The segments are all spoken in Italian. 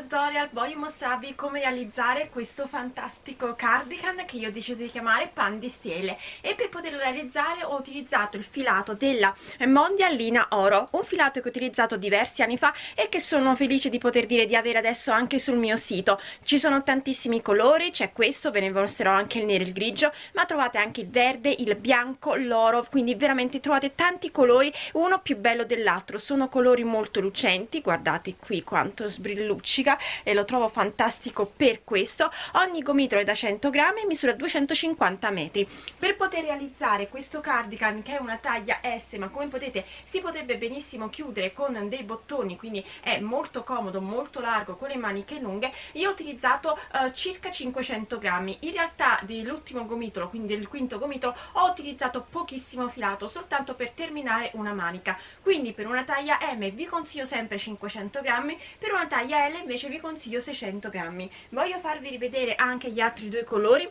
tutorial voglio mostrarvi come realizzare questo fantastico cardigan che io ho deciso di chiamare pan di stelle e per poterlo realizzare ho utilizzato il filato della Mondialina Oro un filato che ho utilizzato diversi anni fa e che sono felice di poter dire di avere adesso anche sul mio sito. Ci sono tantissimi colori, c'è questo, ve ne mostrerò anche il nero e il grigio ma trovate anche il verde, il bianco, l'oro quindi veramente trovate tanti colori uno più bello dell'altro. Sono colori molto lucenti guardate qui quanto sbrilluccica e lo trovo fantastico per questo. Ogni gomitolo è da 100 grammi e misura 250 metri. Per poter realizzare questo cardigan che è una taglia S ma come potete si potrebbe benissimo chiudere con dei bottoni quindi è molto comodo molto largo con le maniche lunghe. Io ho utilizzato uh, circa 500 grammi. In realtà dell'ultimo gomitolo quindi del quinto gomitolo ho utilizzato pochissimo filato soltanto per terminare una manica. Quindi per una taglia M vi consiglio sempre 500 grammi per una taglia L invece vi consiglio 600 grammi. Voglio farvi rivedere anche gli altri due colori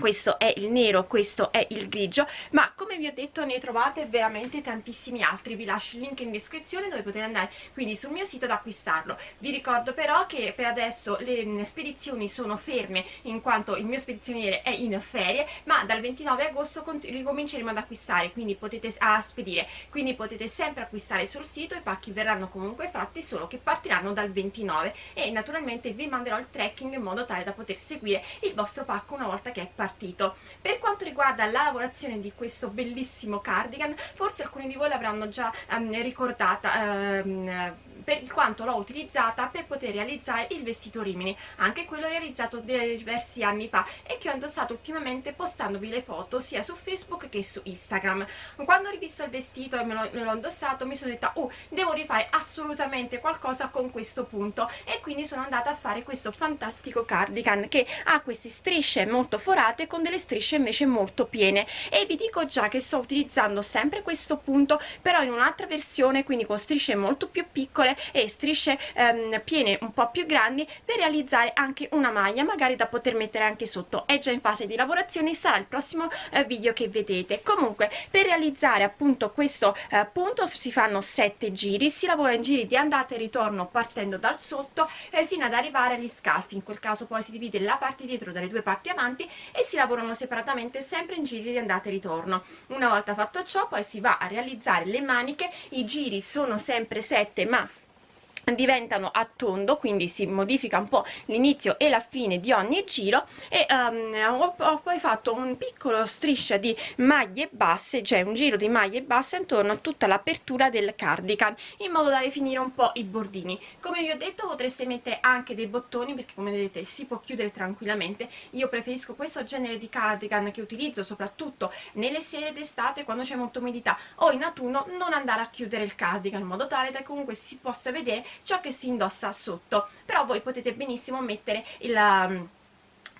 questo è il nero, questo è il grigio, ma come vi ho detto ne trovate veramente tantissimi altri, vi lascio il link in descrizione dove potete andare quindi sul mio sito ad acquistarlo. Vi ricordo però che per adesso le spedizioni sono ferme in quanto il mio spedizioniere è in ferie, ma dal 29 agosto ricominceremo ad acquistare, quindi potete a spedire, quindi potete sempre acquistare sul sito, i pacchi verranno comunque fatti, solo che partiranno dal 29 e naturalmente vi manderò il tracking in modo tale da poter seguire il vostro pacco una volta che è partito partito per quanto riguarda la lavorazione di questo bellissimo cardigan forse alcuni di voi l'avranno già um, ricordata um, per quanto l'ho utilizzata per poter realizzare il vestito Rimini, anche quello realizzato diversi anni fa e che ho indossato ultimamente postandovi le foto sia su Facebook che su Instagram. Quando ho rivisto il vestito e me l'ho indossato mi sono detta oh devo rifare assolutamente qualcosa con questo punto e quindi sono andata a fare questo fantastico cardigan che ha queste strisce molto forate con delle strisce invece molto piene. E vi dico già che sto utilizzando sempre questo punto però in un'altra versione quindi con strisce molto più piccole e strisce ehm, piene un po' più grandi per realizzare anche una maglia magari da poter mettere anche sotto. È già in fase di lavorazione sarà il prossimo eh, video che vedete. Comunque per realizzare appunto questo eh, punto si fanno 7 giri si lavora in giri di andata e ritorno partendo dal sotto eh, fino ad arrivare agli scalfi. In quel caso poi si divide la parte dietro dalle due parti avanti e si lavorano separatamente sempre in giri di andata e ritorno. Una volta fatto ciò poi si va a realizzare le maniche. I giri sono sempre 7 ma diventano a tondo quindi si modifica un po' l'inizio e la fine di ogni giro e um, ho, ho, poi fatto un piccolo striscia di maglie basse cioè un giro di maglie basse intorno a tutta l'apertura del cardigan in modo da definire un po' i bordini. Come vi ho detto potreste mettere anche dei bottoni perché come vedete si può chiudere tranquillamente. Io preferisco questo genere di cardigan che utilizzo soprattutto nelle sere d'estate quando c'è molta umidità o in autunno non andare a chiudere il cardigan in modo tale che comunque si possa vedere ciò che si indossa sotto. Però voi potete benissimo mettere il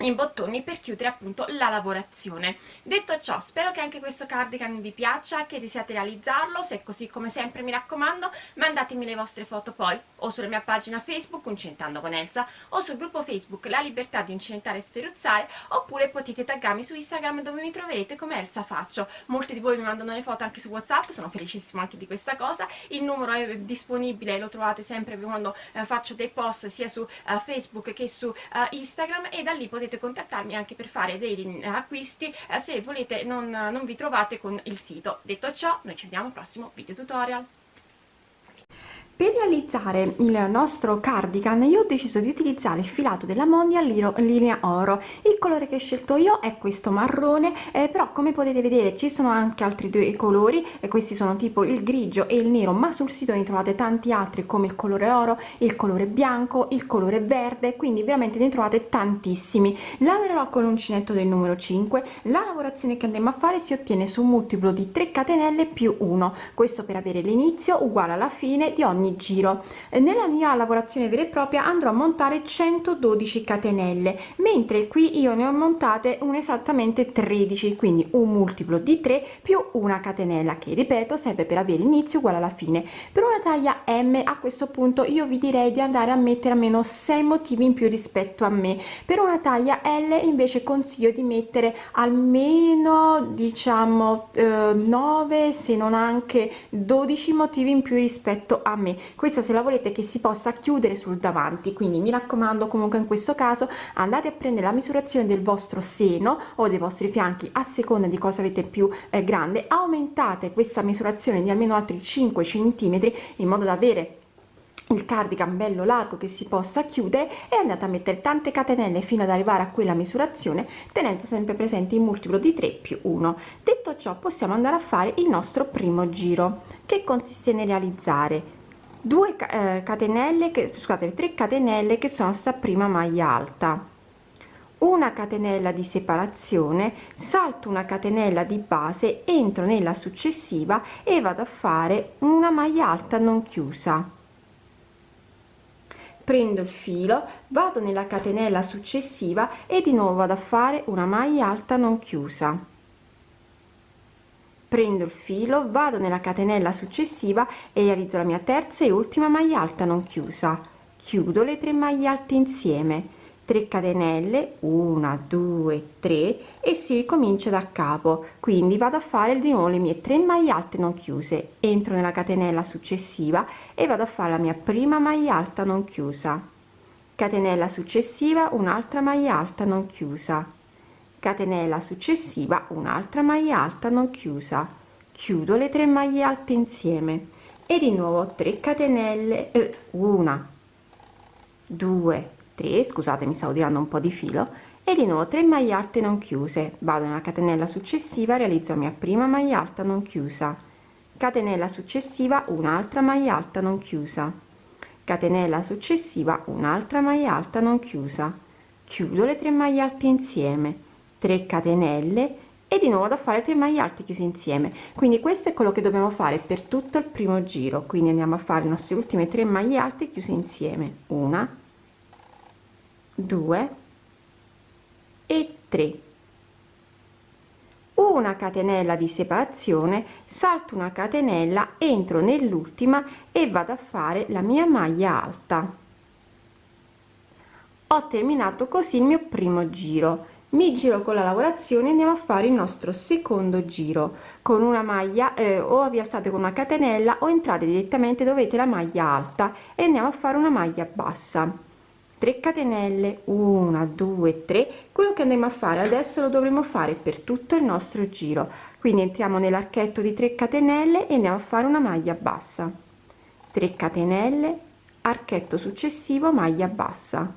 in bottoni per chiudere appunto la lavorazione. Detto ciò spero che anche questo cardigan vi piaccia che desiate realizzarlo. Se è così come sempre mi raccomando mandatemi le vostre foto poi o sulla mia pagina facebook Uncentando con Elsa o sul gruppo facebook La Libertà di Incentare e Sferuzzare oppure potete taggarmi su Instagram dove mi troverete come Elsa Faccio. Molti di voi mi mandano le foto anche su whatsapp sono felicissima anche di questa cosa. Il numero è disponibile lo trovate sempre quando eh, faccio dei post sia su uh, facebook che su uh, Instagram e da lì potete potete contattarmi anche per fare dei acquisti eh, se volete non, non vi trovate con il sito. Detto ciò noi ci vediamo al prossimo video tutorial per realizzare il nostro cardigan io ho deciso di utilizzare il filato della Mondial linea oro. Il colore che ho scelto io è questo marrone eh, però come potete vedere ci sono anche altri due colori e questi sono tipo il grigio e il nero ma sul sito ne trovate tanti altri come il colore oro il colore bianco il colore verde quindi veramente ne trovate tantissimi. Lavorerò con l'uncinetto del numero 5 la lavorazione che andremo a fare si ottiene su un multiplo di 3 catenelle più 1 questo per avere l'inizio uguale alla fine di ogni giro. Nella mia lavorazione vera e propria andrò a montare 112 catenelle mentre qui io ne ho montate un esattamente 13 quindi un multiplo di 3 più una catenella che ripeto sempre per avere inizio uguale alla fine. Per una taglia m a questo punto io vi direi di andare a mettere almeno 6 motivi in più rispetto a me. Per una taglia l invece consiglio di mettere almeno diciamo eh, 9 se non anche 12 motivi in più rispetto a me anni questa se la volete che si possa chiudere sul davanti. Quindi mi raccomando comunque in questo caso andate a prendere la misurazione del vostro seno o dei vostri fianchi a seconda di cosa avete più eh, grande. Aumentate questa misurazione di almeno altri 5 centimetri in modo da avere il cardigan bello largo che si possa chiudere e andate a mettere tante catenelle fino ad arrivare a quella misurazione tenendo sempre presente il multiplo di 3 più 1 detto ciò possiamo andare a fare il nostro primo giro. Che consiste nel realizzare 2 eh, catenelle che scusate 3 catenelle che sono sta prima maglia alta. Una catenella di separazione salto una catenella di base entro nella successiva e vado a fare una maglia alta non chiusa. Prendo il filo vado nella catenella successiva e di nuovo vado a fare una maglia alta non chiusa prendo il filo vado nella catenella successiva e realizzo la mia terza e ultima maglia alta non chiusa. Chiudo le tre maglie alte insieme. 3 catenelle 1 2 3 e si ricomincia da capo. Quindi vado a fare di nuovo le mie 3 maglie alte non chiuse. Entro nella catenella successiva e vado a fare la mia prima maglia alta non chiusa. Catenella successiva un'altra maglia alta non chiusa catenella successiva un'altra maglia alta non chiusa. Chiudo le 3 maglie alte insieme. E di nuovo 3 catenelle eh, una 2 3 scusate mi stavo tirando un po di filo. E di nuovo 3 maglie alte non chiuse. Vado nella catenella successiva realizzo la mia prima maglia alta non chiusa. Catenella successiva un'altra maglia alta non chiusa. Catenella successiva un'altra maglia alta non chiusa. Chiudo le 3 maglie alte insieme 3 catenelle e di nuovo da fare 3 maglie alte chiuse insieme. Quindi questo è quello che dobbiamo fare per tutto il primo giro. Quindi andiamo a fare le nostre ultime 3 maglie alte chiuse insieme. Una 2 e 3 una catenella di separazione salto una catenella entro nell'ultima e vado a fare la mia maglia alta. Ho terminato così il mio primo giro mi giro con la lavorazione andiamo a fare il nostro secondo giro. Con una maglia eh, o vi alzate con una catenella o entrate direttamente dove avete la maglia alta e andiamo a fare una maglia bassa. 3 catenelle 1 2 3 quello che andremo a fare adesso lo dovremo fare per tutto il nostro giro. Quindi entriamo nell'archetto di 3 catenelle e andiamo a fare una maglia bassa. 3 catenelle archetto successivo maglia bassa.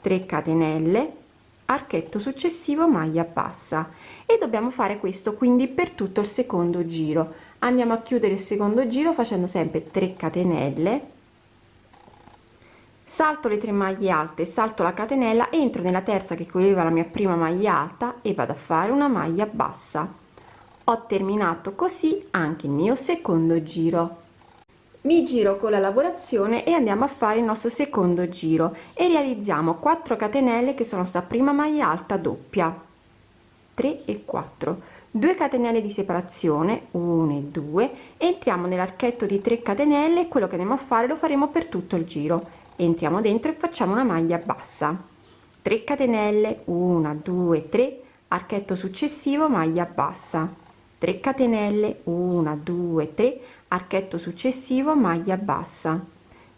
3 catenelle archetto successivo maglia bassa. E dobbiamo fare questo quindi per tutto il secondo giro. Andiamo a chiudere il secondo giro facendo sempre 3 catenelle. Salto le tre maglie alte salto la catenella entro nella terza che copriva la mia prima maglia alta e vado a fare una maglia bassa. Ho terminato così anche il mio secondo giro mi giro con la lavorazione e andiamo a fare il nostro secondo giro e realizziamo 4 catenelle che sono sta prima maglia alta doppia. 3 e 4 2 catenelle di separazione 1 e 2 entriamo nell'archetto di 3 catenelle e quello che andiamo a fare lo faremo per tutto il giro. Entriamo dentro e facciamo una maglia bassa. 3 catenelle 1 2 3 archetto successivo maglia bassa. 3 catenelle 1 2 3 archetto successivo maglia bassa.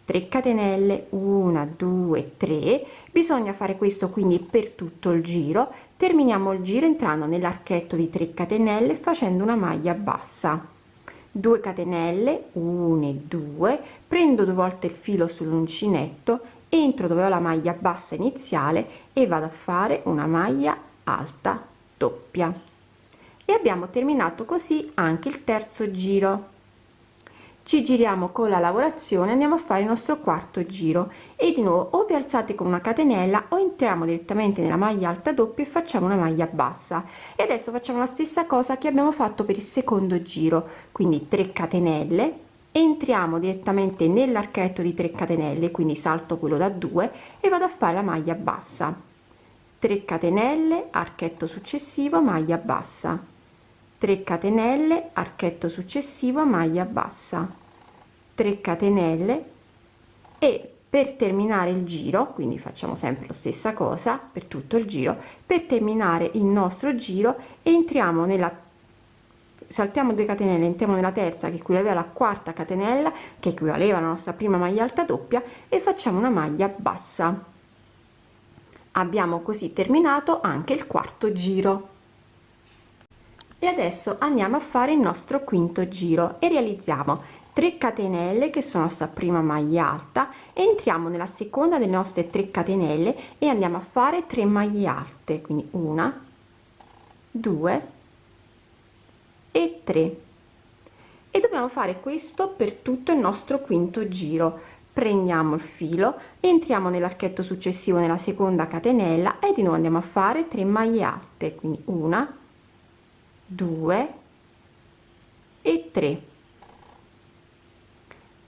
3 catenelle 1 2 3 bisogna fare questo quindi per tutto il giro. Terminiamo il giro entrando nell'archetto di 3 catenelle facendo una maglia bassa. 2 catenelle 1 e 2 prendo due volte il filo sull'uncinetto entro dove ho la maglia bassa iniziale e vado a fare una maglia alta doppia. E abbiamo terminato così anche il terzo giro ci giriamo con la lavorazione andiamo a fare il nostro quarto giro. E di nuovo o vi alzate con una catenella o entriamo direttamente nella maglia alta doppia e facciamo una maglia bassa. E adesso facciamo la stessa cosa che abbiamo fatto per il secondo giro. Quindi 3 catenelle entriamo direttamente nell'archetto di 3 catenelle quindi salto quello da 2 e vado a fare la maglia bassa. 3 catenelle archetto successivo maglia bassa 3 catenelle archetto successivo maglia bassa. 3 catenelle e per terminare il giro quindi facciamo sempre la stessa cosa per tutto il giro per terminare il nostro giro entriamo nella saltiamo 2 catenelle entriamo nella terza che equivaleva alla quarta catenella che equivaleva alla nostra prima maglia alta doppia e facciamo una maglia bassa. Abbiamo così terminato anche il quarto giro e adesso andiamo a fare il nostro quinto giro e realizziamo 3 catenelle che sono sta prima maglia alta. Entriamo nella seconda delle nostre 3 catenelle e andiamo a fare 3 maglie alte quindi una 2 e 3 e dobbiamo fare questo per tutto il nostro quinto giro. Prendiamo il filo entriamo nell'archetto successivo nella seconda catenella e di nuovo andiamo a fare 3 maglie alte quindi una 2 e 3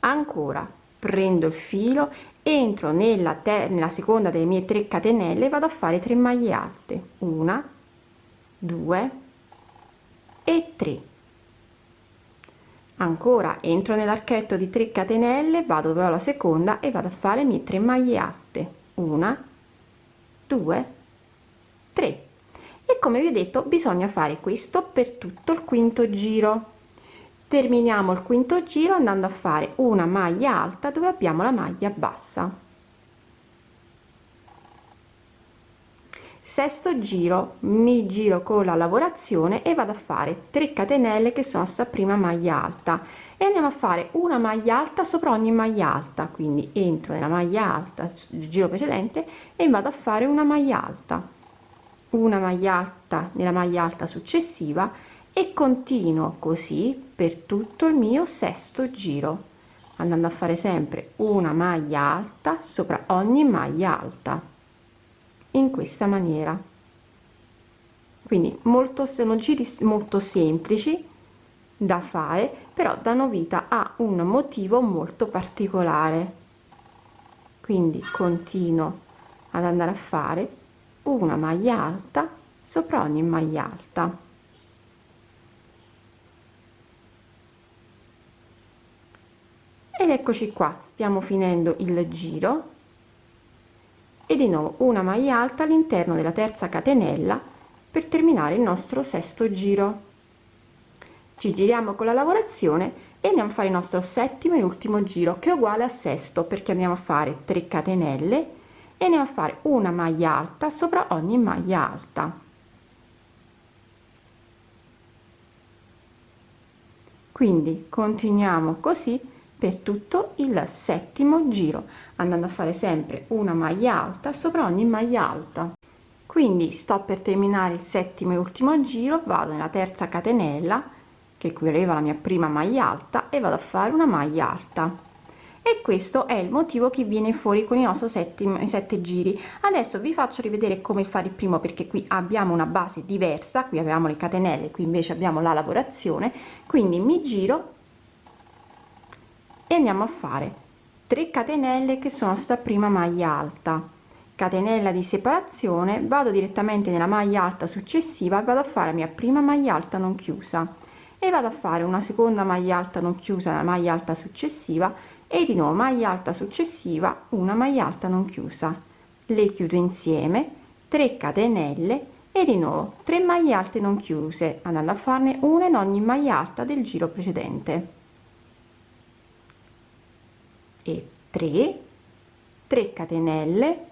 ancora prendo il filo entro nella, nella seconda delle mie 3 catenelle vado a fare 3 maglie alte. Una 2 e 3 ancora entro nell'archetto di 3 catenelle vado dove la seconda e vado a fare mie 3 maglie alte. Una 2 3 e come vi ho detto bisogna fare questo per tutto il quinto giro. Terminiamo il quinto giro andando a fare una maglia alta dove abbiamo la maglia bassa. Sesto giro mi giro con la lavorazione e vado a fare 3 catenelle che sono sta prima maglia alta. E andiamo a fare una maglia alta sopra ogni maglia alta. Quindi entro nella maglia alta il giro precedente e vado a fare una maglia alta una maglia alta nella maglia alta successiva e continuo così per tutto il mio sesto giro andando a fare sempre una maglia alta sopra ogni maglia alta in questa maniera. Quindi molto sono giri molto semplici da fare però danno vita a un motivo molto particolare. Quindi continuo ad andare a fare una maglia alta sopra ogni maglia alta. Ed eccoci qua stiamo finendo il giro. E di nuovo una maglia alta all'interno della terza catenella per terminare il nostro sesto giro. Ci giriamo con la lavorazione e andiamo a fare il nostro settimo e ultimo giro che è uguale a sesto perché andiamo a fare 3 catenelle e andiamo a fare una maglia alta sopra ogni maglia alta. Quindi continuiamo così per tutto il settimo giro andando a fare sempre una maglia alta sopra ogni maglia alta. Quindi sto per terminare il settimo e ultimo giro vado nella terza catenella che equivaleva alla mia prima maglia alta e vado a fare una maglia alta e questo è il motivo che viene fuori con i nostri settimo sette giri. Adesso vi faccio rivedere come fare il primo perché qui abbiamo una base diversa qui avevamo le catenelle qui invece abbiamo la lavorazione. Quindi mi giro e andiamo a fare 3 catenelle che sono sta prima maglia alta. Catenella di separazione vado direttamente nella maglia alta successiva vado a fare la mia prima maglia alta non chiusa. E vado a fare una seconda maglia alta non chiusa la maglia alta successiva e di nuovo maglia alta successiva una maglia alta non chiusa. Le chiudo insieme 3 catenelle e di nuovo 3 maglie alte non chiuse andando a farne una in ogni maglia alta del giro precedente. E 3 3 catenelle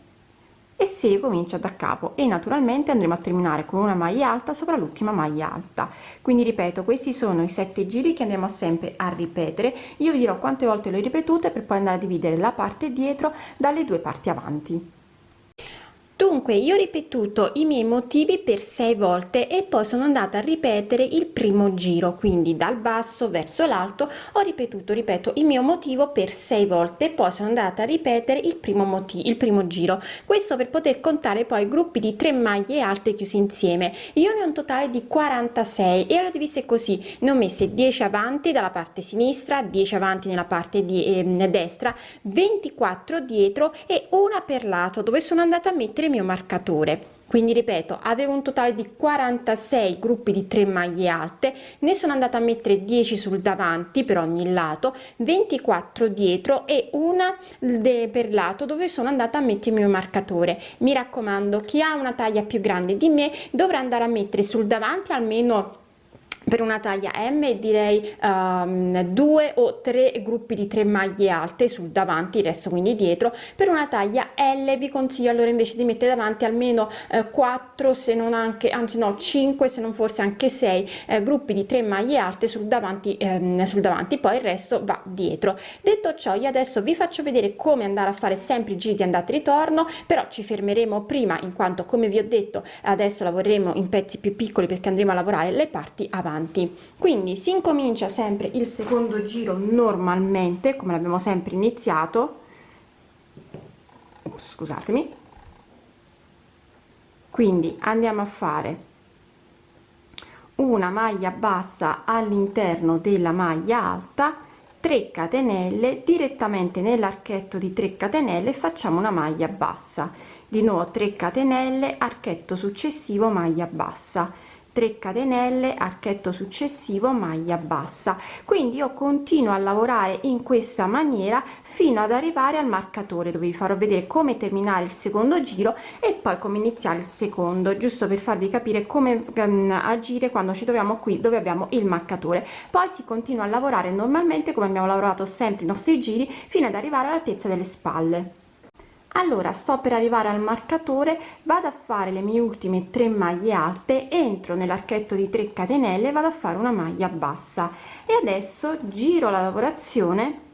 e si ricomincia da capo e naturalmente andremo a terminare con una maglia alta sopra l'ultima maglia alta. Quindi ripeto questi sono i sette giri che andiamo sempre a ripetere. Io vi dirò quante volte le ripetute per poi andare a dividere la parte dietro dalle due parti avanti Dunque io ho ripetuto i miei motivi per sei volte e poi sono andata a ripetere il primo giro, quindi dal basso verso l'alto ho ripetuto, ripeto, il mio motivo per sei volte e poi sono andata a ripetere il primo motivo, il primo giro. Questo per poter contare poi gruppi di tre maglie alte chiusi insieme. Io ne ho un totale di 46 e l'ho divise così, ne ho messe 10 avanti dalla parte sinistra, 10 avanti nella parte di eh, destra, 24 dietro e una per lato dove sono andata a mettere il mio marcatore. Quindi ripeto avevo un totale di 46 gruppi di 3 maglie alte ne sono andata a mettere 10 sul davanti per ogni lato 24 dietro e una per lato dove sono andata a mettere il mio marcatore. Mi raccomando chi ha una taglia più grande di me dovrà andare a mettere sul davanti almeno per una taglia M direi um, due o tre gruppi di tre maglie alte sul davanti il resto quindi dietro. Per una taglia L vi consiglio allora invece di mettere davanti almeno eh, 4 se non anche anzi no 5 se non forse anche 6 eh, gruppi di tre maglie alte sul davanti ehm, sul davanti. Poi il resto va dietro. Detto ciò io adesso vi faccio vedere come andare a fare sempre i giri di andata e ritorno però ci fermeremo prima in quanto come vi ho detto adesso lavoreremo in pezzi più piccoli perché andremo a lavorare le parti avanti avanti. Quindi si incomincia sempre il secondo giro normalmente come l'abbiamo sempre iniziato. Scusatemi. Quindi andiamo a fare una maglia bassa all'interno della maglia alta 3 catenelle direttamente nell'archetto di 3 catenelle facciamo una maglia bassa. Di nuovo 3 catenelle archetto successivo maglia bassa 3 catenelle archetto successivo maglia bassa. Quindi io continuo a lavorare in questa maniera fino ad arrivare al marcatore dove vi farò vedere come terminare il secondo giro e poi come iniziare il secondo giusto per farvi capire come um, agire quando ci troviamo qui dove abbiamo il marcatore. Poi si continua a lavorare normalmente come abbiamo lavorato sempre i nostri giri fino ad arrivare all'altezza delle spalle allora sto per arrivare al marcatore vado a fare le mie ultime tre maglie alte entro nell'archetto di 3 catenelle vado a fare una maglia bassa. E adesso giro la lavorazione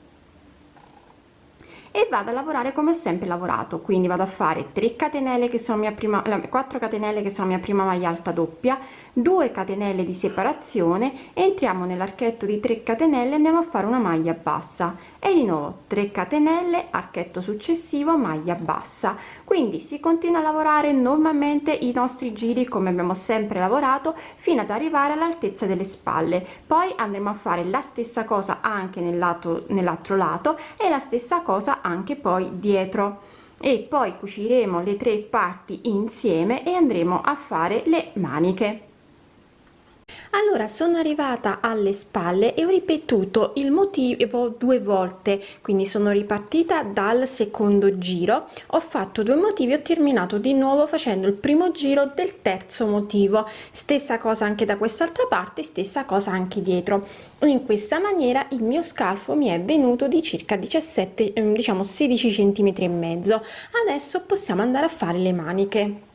e vado a lavorare come ho sempre lavorato. Quindi vado a fare 3 catenelle che sono mia prima 4 catenelle che sono mia prima maglia alta doppia 2 catenelle di separazione entriamo nell'archetto di 3 catenelle andiamo a fare una maglia bassa. E di nuovo 3 catenelle archetto successivo maglia bassa. Quindi si continua a lavorare normalmente i nostri giri come abbiamo sempre lavorato fino ad arrivare all'altezza delle spalle. Poi andremo a fare la stessa cosa anche nel lato nell'altro lato e la stessa cosa anche poi dietro. E poi cuciremo le tre parti insieme e andremo a fare le maniche allora sono arrivata alle spalle e ho ripetuto il motivo due volte quindi sono ripartita dal secondo giro. Ho fatto due motivi ho terminato di nuovo facendo il primo giro del terzo motivo. Stessa cosa anche da quest'altra parte stessa cosa anche dietro. In questa maniera il mio scalfo mi è venuto di circa 17 ehm, diciamo 16 centimetri e mezzo. Adesso possiamo andare a fare le maniche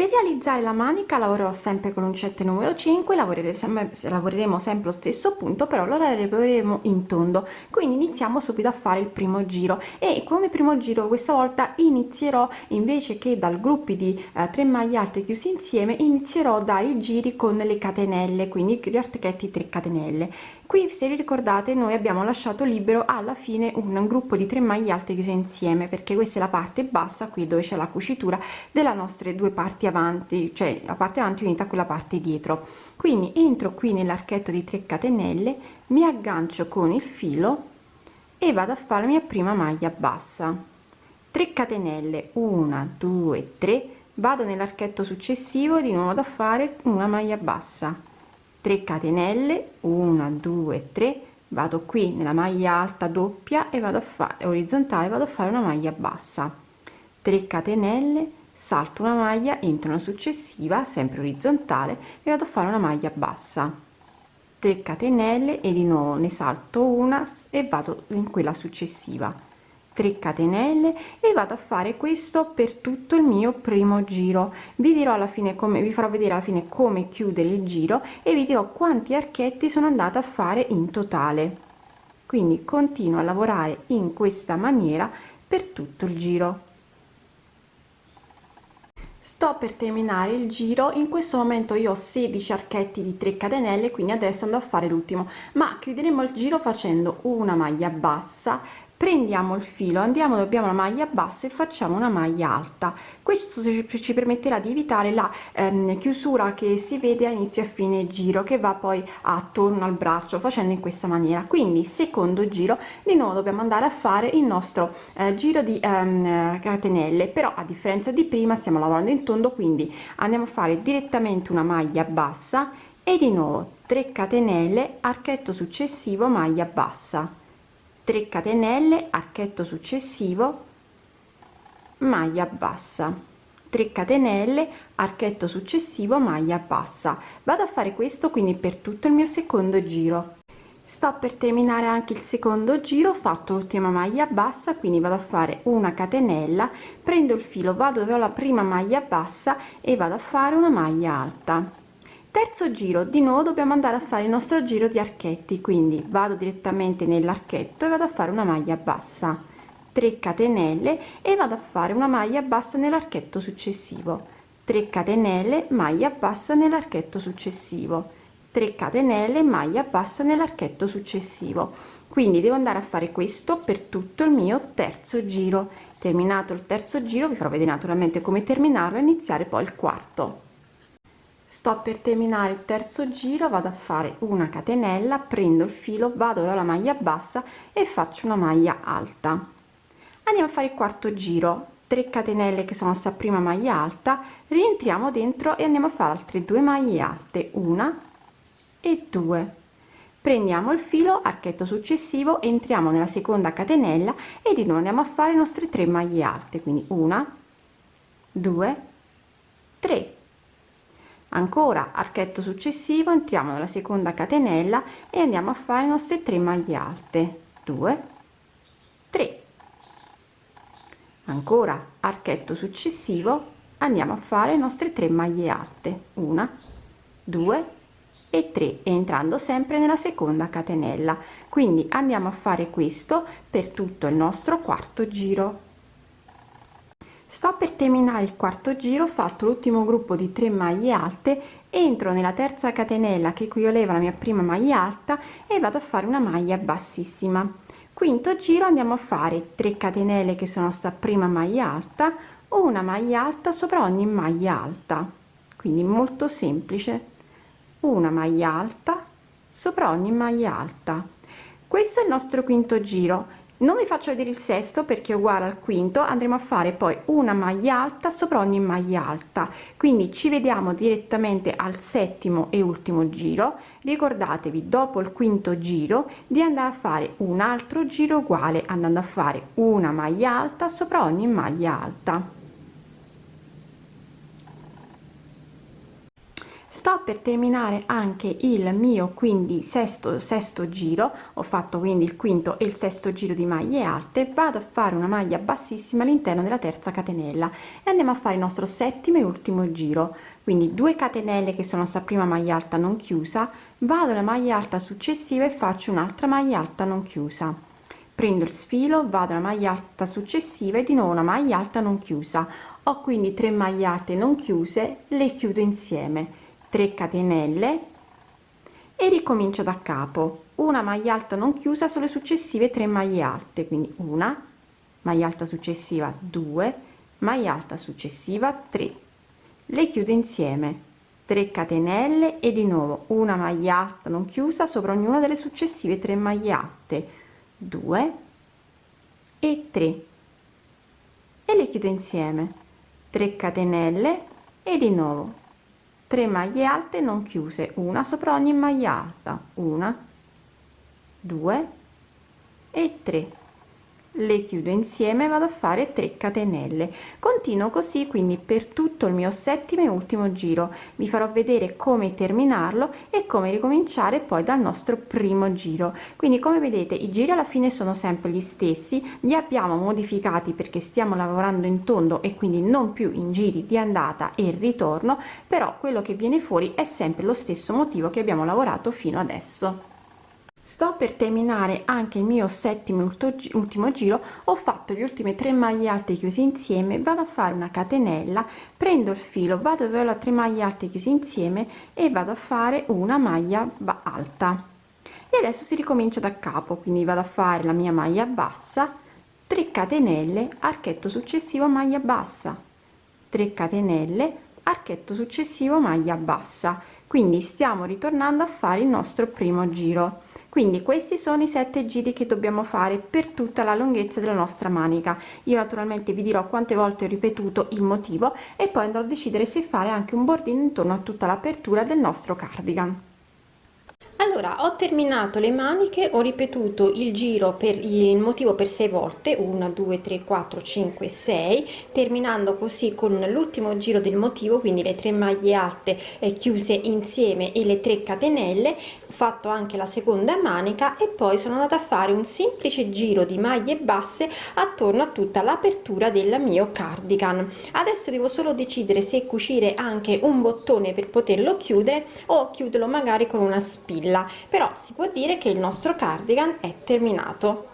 per realizzare la manica lavorerò sempre con l'uncette numero 5 lavoreremo sempre, lavoreremo sempre lo stesso punto però lo lavoreremo in tondo. Quindi iniziamo subito a fare il primo giro. E come primo giro questa volta inizierò invece che dal gruppi di eh, 3 maglie alte chiusi insieme inizierò dai giri con le catenelle quindi gli archetti 3 catenelle qui se ricordate noi abbiamo lasciato libero alla fine un gruppo di 3 maglie alte chiuse insieme perché questa è la parte bassa qui dove c'è la cucitura della nostre due parti avanti cioè la parte avanti unita con la parte dietro. Quindi entro qui nell'archetto di 3 catenelle mi aggancio con il filo e vado a fare la mia prima maglia bassa. 3 catenelle 1 2 3 vado nell'archetto successivo di nuovo vado a fare una maglia bassa 3 catenelle 1 2 3 vado qui nella maglia alta doppia e vado a fare orizzontale vado a fare una maglia bassa. 3 catenelle salto una maglia entro una successiva sempre orizzontale e vado a fare una maglia bassa. 3 catenelle e di nuovo ne salto una e vado in quella successiva 3 catenelle e vado a fare questo per tutto il mio primo giro. Vi dirò alla fine come vi farò vedere alla fine come chiudere il giro e vi dirò quanti archetti sono andata a fare in totale. Quindi continuo a lavorare in questa maniera per tutto il giro. Sto per terminare il giro. In questo momento io ho 16 archetti di 3 catenelle quindi adesso andrò a fare l'ultimo. Ma chiuderemo il giro facendo una maglia bassa prendiamo il filo andiamo dobbiamo la maglia bassa e facciamo una maglia alta. Questo ci permetterà di evitare la ehm, chiusura che si vede a inizio e fine giro che va poi attorno al braccio facendo in questa maniera. Quindi secondo giro di nuovo dobbiamo andare a fare il nostro eh, giro di ehm, catenelle. Però a differenza di prima stiamo lavorando in tondo quindi andiamo a fare direttamente una maglia bassa e di nuovo 3 catenelle archetto successivo maglia bassa 3 catenelle archetto successivo maglia bassa. 3 catenelle archetto successivo maglia bassa. Vado a fare questo quindi per tutto il mio secondo giro. Sto per terminare anche il secondo giro ho fatto l'ultima maglia bassa quindi vado a fare una catenella prendo il filo vado dove ho la prima maglia bassa e vado a fare una maglia alta terzo giro di nuovo dobbiamo andare a fare il nostro giro di archetti quindi vado direttamente nell'archetto e vado a fare una maglia bassa. 3 catenelle e vado a fare una maglia bassa nell'archetto successivo. 3 catenelle maglia bassa nell'archetto successivo. 3 catenelle maglia bassa nell'archetto successivo. Quindi devo andare a fare questo per tutto il mio terzo giro. Terminato il terzo giro vi farò vedere naturalmente come terminarlo e iniziare poi il quarto sto per terminare il terzo giro vado a fare una catenella prendo il filo vado alla maglia bassa e faccio una maglia alta. Andiamo a fare il quarto giro 3 catenelle che sono sta prima maglia alta rientriamo dentro e andiamo a fare altre due maglie alte una e 2 prendiamo il filo archetto successivo entriamo nella seconda catenella e di nuovo andiamo a fare le nostre 3 maglie alte quindi una 2 3 ancora archetto successivo entriamo nella seconda catenella e andiamo a fare le nostre 3 maglie alte. 2 3 ancora archetto successivo andiamo a fare le nostre 3 maglie alte. Una 2 e 3 entrando sempre nella seconda catenella. Quindi andiamo a fare questo per tutto il nostro quarto giro sto per terminare il quarto giro ho fatto l'ultimo gruppo di 3 maglie alte entro nella terza catenella che equivaleva alla mia prima maglia alta e vado a fare una maglia bassissima. Quinto giro andiamo a fare 3 catenelle che sono sta prima maglia alta una maglia alta sopra ogni maglia alta. Quindi molto semplice. Una maglia alta sopra ogni maglia alta. Questo è il nostro quinto giro non vi faccio vedere il sesto perché è uguale al quinto andremo a fare poi una maglia alta sopra ogni maglia alta. Quindi ci vediamo direttamente al settimo e ultimo giro. Ricordatevi dopo il quinto giro di andare a fare un altro giro uguale andando a fare una maglia alta sopra ogni maglia alta sto per terminare anche il mio quindi sesto sesto giro. Ho fatto quindi il quinto e il sesto giro di maglie alte. Vado a fare una maglia bassissima all'interno della terza catenella e andiamo a fare il nostro settimo e ultimo giro. Quindi 2 catenelle che sono sta prima maglia alta non chiusa. Vado alla maglia alta successiva e faccio un'altra maglia alta non chiusa. Prendo il sfilo vado alla maglia alta successiva e di nuovo una maglia alta non chiusa. Ho quindi 3 maglie alte non chiuse le chiudo insieme 3 catenelle e ricomincio da capo. Una maglia alta non chiusa sulle successive 3 maglie alte quindi una maglia alta successiva 2 maglia alta successiva 3 le chiudo insieme. 3 catenelle e di nuovo una maglia alta non chiusa sopra ognuna delle successive 3 maglie alte. 2 e 3 e le chiudo insieme. 3 catenelle e di nuovo 3 maglie alte non chiuse una sopra ogni maglia alta una 2 e 3 le chiudo insieme vado a fare 3 catenelle. Continuo così quindi per tutto il mio settimo e ultimo giro. Vi farò vedere come terminarlo e come ricominciare poi dal nostro primo giro. Quindi come vedete i giri alla fine sono sempre gli stessi. Li abbiamo modificati perché stiamo lavorando in tondo e quindi non più in giri di andata e ritorno però quello che viene fuori è sempre lo stesso motivo che abbiamo lavorato fino adesso sto per terminare anche il mio settimo ultimo giro. Ho fatto gli ultime tre maglie alte chiusi insieme. Vado a fare una catenella prendo il filo vado dove ho la 3 maglie alte chiusi insieme e vado a fare una maglia alta. E adesso si ricomincia da capo quindi vado a fare la mia maglia bassa 3 catenelle archetto successivo maglia bassa. 3 catenelle archetto successivo maglia bassa. Quindi stiamo ritornando a fare il nostro primo giro quindi questi sono i sette giri che dobbiamo fare per tutta la lunghezza della nostra manica. Io naturalmente vi dirò quante volte ho ripetuto il motivo e poi andrò a decidere se fare anche un bordino intorno a tutta l'apertura del nostro cardigan allora ho terminato le maniche ho ripetuto il giro per il motivo per sei volte 1 2 3 4 5 6 terminando così con l'ultimo giro del motivo quindi le tre maglie alte eh, chiuse insieme e le 3 catenelle fatto anche la seconda manica e poi sono andata a fare un semplice giro di maglie basse attorno a tutta l'apertura del mio cardigan. Adesso devo solo decidere se cucire anche un bottone per poterlo chiudere o chiuderlo magari con una spilla però si può dire che il nostro cardigan è terminato